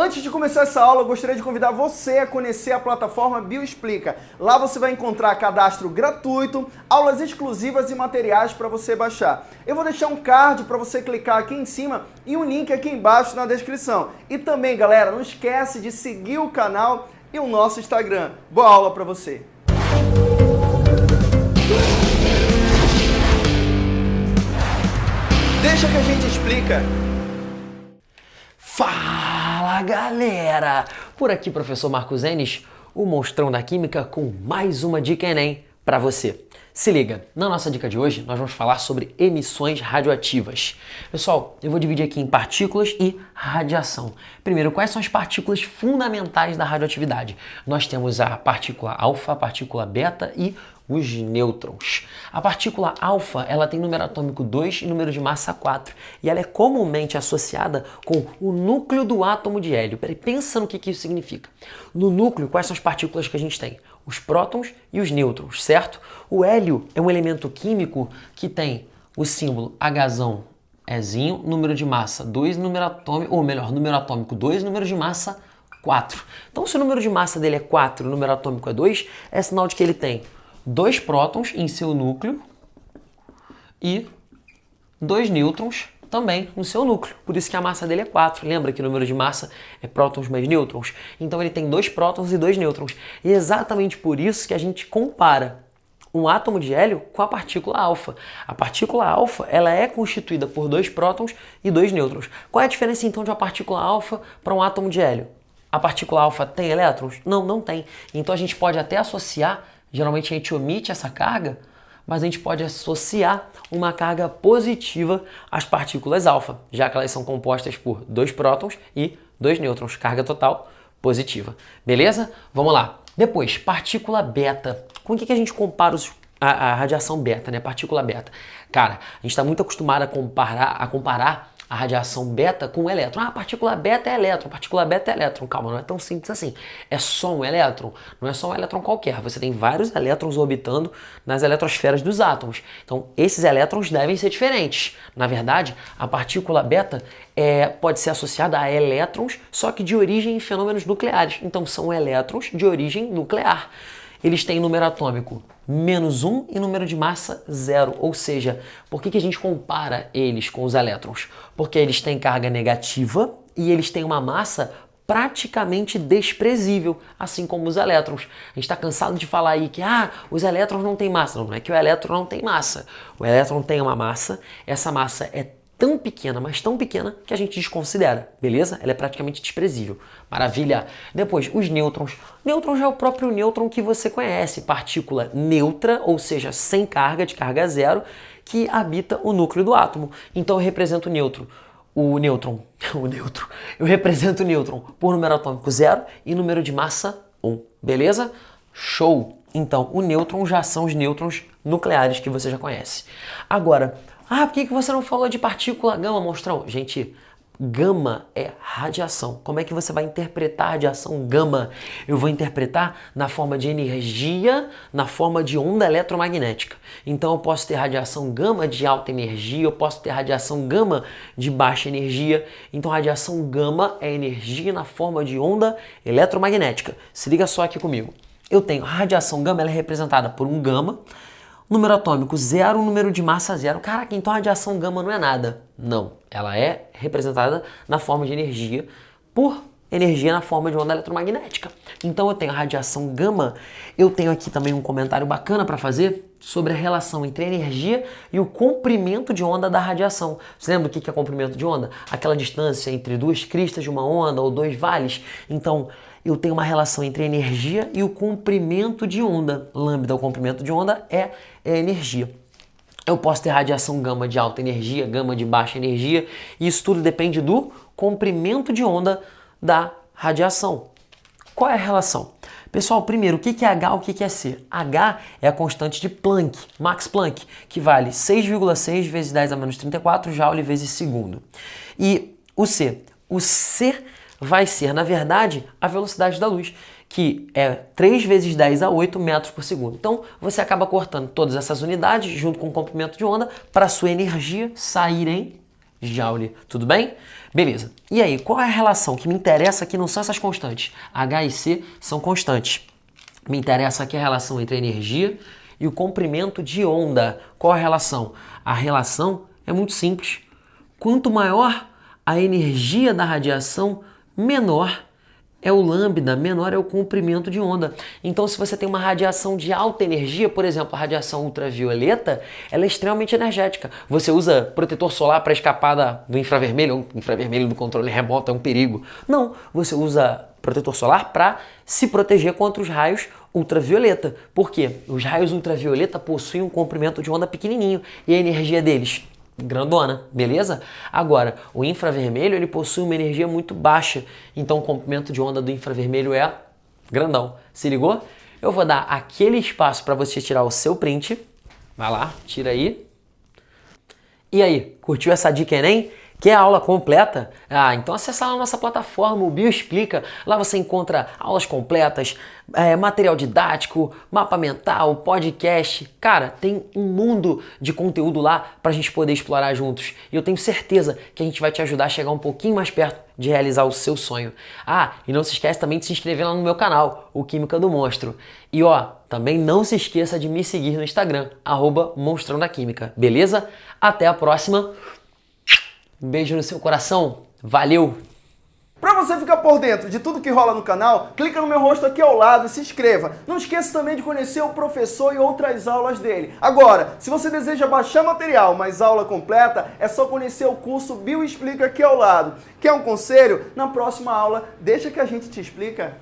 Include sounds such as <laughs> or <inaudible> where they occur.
Antes de começar essa aula, eu gostaria de convidar você a conhecer a plataforma Bioexplica. Lá você vai encontrar cadastro gratuito, aulas exclusivas e materiais para você baixar. Eu vou deixar um card para você clicar aqui em cima e um link aqui embaixo na descrição. E também, galera, não esquece de seguir o canal e o nosso Instagram. Boa aula para você! Deixa que a gente explica. Fala galera! Por aqui professor Marcos Enes, o monstrão da química com mais uma dica Enem para você. Se liga, na nossa dica de hoje nós vamos falar sobre emissões radioativas. Pessoal, eu vou dividir aqui em partículas e radiação. Primeiro, quais são as partículas fundamentais da radioatividade? Nós temos a partícula alfa, a partícula beta e os nêutrons. A partícula alfa ela tem número atômico 2 e número de massa 4 e ela é comumente associada com o núcleo do átomo de hélio. Peraí, pensa no que, que isso significa. No núcleo, quais são as partículas que a gente tem? Os prótons e os nêutrons, certo? O hélio é um elemento químico que tem o símbolo Hzão Ezinho, número de massa 2, número atômico, ou melhor, número atômico 2, número de massa 4. Então, se o número de massa dele é 4 e o número atômico é 2, é sinal de que ele tem dois prótons em seu núcleo e dois nêutrons também no seu núcleo. Por isso que a massa dele é 4. Lembra que o número de massa é prótons mais nêutrons? Então ele tem dois prótons e dois nêutrons. E é exatamente por isso que a gente compara um átomo de hélio com a partícula alfa. A partícula alfa ela é constituída por dois prótons e dois nêutrons. Qual é a diferença então de uma partícula alfa para um átomo de hélio? A partícula alfa tem elétrons? Não, não tem. Então a gente pode até associar Geralmente a gente omite essa carga, mas a gente pode associar uma carga positiva às partículas alfa, já que elas são compostas por dois prótons e dois nêutrons, carga total positiva. Beleza? Vamos lá. Depois, partícula beta. Com o que, que a gente compara os, a, a, radiação beta, né? Partícula beta. Cara, a gente está muito acostumado a comparar, a comparar a radiação beta com o elétron. Ah, a partícula beta é elétron, partícula beta é elétron. Calma, não é tão simples assim. É só um elétron, não é só um elétron qualquer. Você tem vários elétrons orbitando nas eletrosferas dos átomos. Então, esses elétrons devem ser diferentes. Na verdade, a partícula beta é, pode ser associada a elétrons, só que de origem em fenômenos nucleares. Então, são elétrons de origem nuclear eles têm número atômico menos 1 e número de massa zero. Ou seja, por que, que a gente compara eles com os elétrons? Porque eles têm carga negativa e eles têm uma massa praticamente desprezível, assim como os elétrons. A gente está cansado de falar aí que ah, os elétrons não têm massa. Não, não é que o elétron não tem massa. O elétron tem uma massa, essa massa é tão pequena, mas tão pequena que a gente desconsidera, beleza? Ela é praticamente desprezível. Maravilha! Depois, os nêutrons. Nêutrons é o próprio nêutron que você conhece, partícula neutra, ou seja, sem carga, de carga zero, que habita o núcleo do átomo. Então eu represento o nêutron. O nêutron, <laughs> o nêutron, eu represento o nêutron por número atômico zero e número de massa 1, beleza? Show! Então, o nêutron já são os nêutrons nucleares que você já conhece. Agora, ah, por que você não falou de partícula gama, monstrão? Gente, gama é radiação. Como é que você vai interpretar a radiação gama? Eu vou interpretar na forma de energia, na forma de onda eletromagnética. Então eu posso ter radiação gama de alta energia, eu posso ter radiação gama de baixa energia. Então radiação gama é energia na forma de onda eletromagnética. Se liga só aqui comigo. Eu tenho radiação gama, ela é representada por um gama, Número atômico zero, número de massa zero. Caraca, então a radiação gama não é nada. Não, ela é representada na forma de energia por energia na forma de onda eletromagnética. Então eu tenho a radiação gama, eu tenho aqui também um comentário bacana para fazer sobre a relação entre a energia e o comprimento de onda da radiação. Você lembra o que é comprimento de onda? Aquela distância entre duas cristas de uma onda ou dois vales. Então eu tenho uma relação entre a energia e o comprimento de onda. Lambda, o comprimento de onda, é, é energia. Eu posso ter radiação gama de alta energia, gama de baixa energia, e isso tudo depende do comprimento de onda da radiação. Qual é a relação? Pessoal, primeiro, o que é H, o que é C? H é a constante de Planck, Max Planck, que vale 6,6 vezes 10 a menos 34 Joule vezes segundo. E o C? O C vai ser, na verdade, a velocidade da luz, que é 3 vezes 10 a 8 metros por segundo. Então, você acaba cortando todas essas unidades junto com o comprimento de onda para a sua energia sair em Joule, tudo bem? Beleza. E aí, qual é a relação que me interessa aqui não são essas constantes. H e C são constantes. Me interessa aqui a relação entre a energia e o comprimento de onda. Qual a relação? A relação é muito simples. Quanto maior a energia da radiação, menor é o lambda, menor é o comprimento de onda. Então, se você tem uma radiação de alta energia, por exemplo, a radiação ultravioleta, ela é extremamente energética. Você usa protetor solar para escapar da, do infravermelho, o infravermelho do controle remoto é um perigo. Não, você usa protetor solar para se proteger contra os raios ultravioleta. Por quê? Os raios ultravioleta possuem um comprimento de onda pequenininho e a energia deles grandona, beleza? Agora, o infravermelho ele possui uma energia muito baixa, então o comprimento de onda do infravermelho é grandão. Se ligou? Eu vou dar aquele espaço para você tirar o seu print. Vai lá, tira aí. E aí, curtiu essa dica Enem? Quer a aula completa? Ah, então acessa lá a nossa plataforma, o Bioexplica. Lá você encontra aulas completas, é, material didático, mapa mental, podcast. Cara, tem um mundo de conteúdo lá para a gente poder explorar juntos. E eu tenho certeza que a gente vai te ajudar a chegar um pouquinho mais perto de realizar o seu sonho. Ah, e não se esquece também de se inscrever lá no meu canal, o Química do Monstro. E ó, também não se esqueça de me seguir no Instagram, arroba Monstrão da Química, beleza? Até a próxima! Um beijo no seu coração. Valeu! Para você ficar por dentro de tudo que rola no canal, clica no meu rosto aqui ao lado e se inscreva. Não esqueça também de conhecer o professor e outras aulas dele. Agora, se você deseja baixar material, mas aula completa, é só conhecer o curso Bio Explica aqui ao lado. Quer um conselho? Na próxima aula, deixa que a gente te explica.